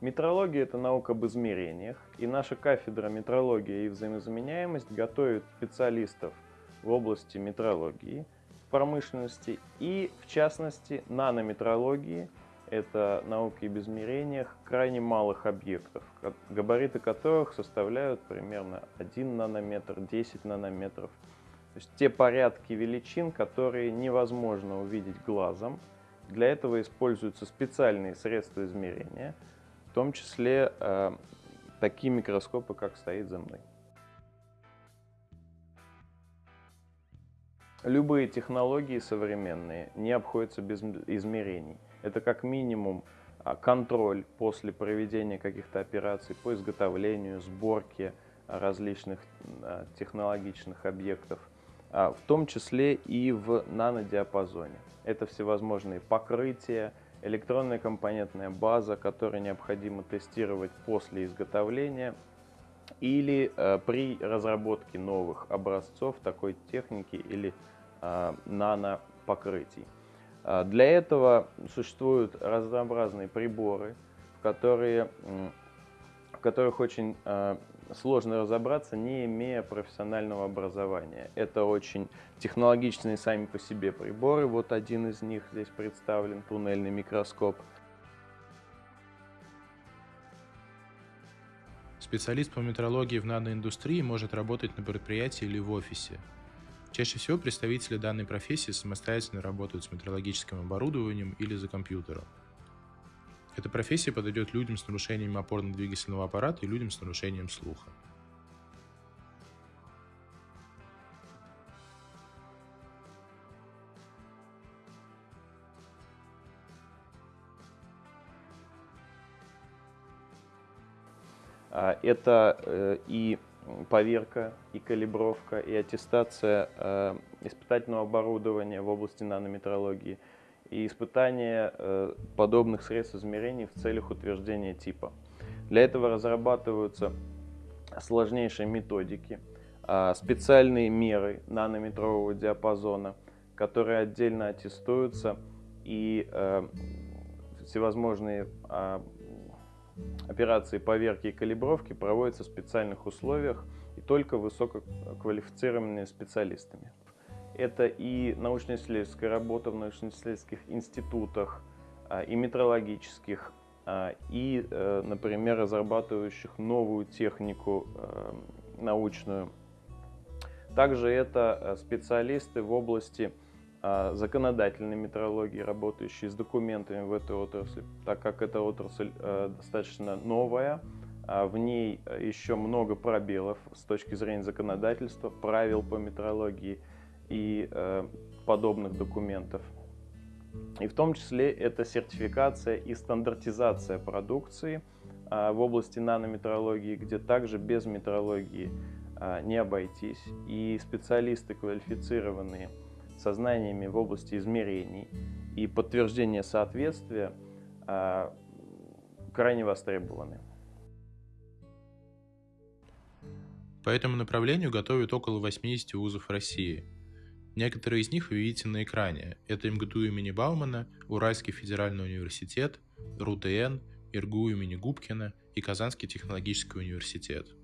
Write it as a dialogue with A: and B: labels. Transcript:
A: Метрология – это наука об измерениях, и наша кафедра метрология и взаимозаменяемость готовит специалистов в области метрологии, промышленности и, в частности, нанометрологии – это науки об измерениях крайне малых объектов, габариты которых составляют примерно 1 нанометр, 10 нанометров. То есть те порядки величин, которые невозможно увидеть глазом. Для этого используются специальные средства измерения, том числе э, такие микроскопы, как стоит за мной. Любые технологии современные не обходятся без измерений. Это как минимум а, контроль после проведения каких-то операций по изготовлению, сборке различных а, технологичных объектов, а, в том числе и в нанодиапазоне. Это всевозможные покрытия, электронная компонентная база, которую необходимо тестировать после изготовления или при разработке новых образцов такой техники или нанопокрытий. А, для этого существуют разнообразные приборы, которые, в которых очень а, сложно разобраться, не имея профессионального образования. Это очень технологичные сами по себе приборы. Вот один из них здесь представлен, туннельный микроскоп.
B: Специалист по метрологии в наноиндустрии может работать на предприятии или в офисе. Чаще всего представители данной профессии самостоятельно работают с метрологическим оборудованием или за компьютером. Эта профессия подойдет людям с нарушением опорно-двигательного аппарата и людям с нарушением слуха.
A: А, это э, и поверка и калибровка, и аттестация э, испытательного оборудования в области нанометрологии, и испытание э, подобных средств измерений в целях утверждения типа. Для этого разрабатываются сложнейшие методики, э, специальные меры нанометрового диапазона, которые отдельно аттестуются, и э, всевозможные э, Операции поверки и калибровки проводятся в специальных условиях и только высококвалифицированными специалистами. Это и научно-исследовательская работа в научно-исследовательских институтах, а, и метрологических, а, и, э, например, разрабатывающих новую технику э, научную. Также это э, специалисты в области а, законодательной метрологии, работающие с документами в этой отрасли, так как эта отрасль достаточно новая, в ней еще много пробелов с точки зрения законодательства, правил по метрологии и э, подобных документов. И в том числе это сертификация и стандартизация продукции а, в области нанометрологии, где также без метрологии не обойтись. И специалисты квалифицированные – со знаниями в области измерений и подтверждения соответствия а, крайне востребованы.
B: По этому направлению готовят около 80 вузов России. Некоторые из них вы видите на экране. Это МГТУ имени Баумана, Уральский федеральный университет, РУТН, ИРГУ имени Губкина и Казанский технологический университет.